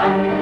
Bye.